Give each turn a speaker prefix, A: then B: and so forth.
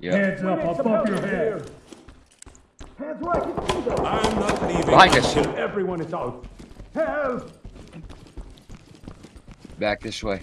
A: Yep.
B: Hands up, I'll bump your head.
C: Hands where I can see them.
D: I'm not leaving until everyone is out. Help!
A: Back this way.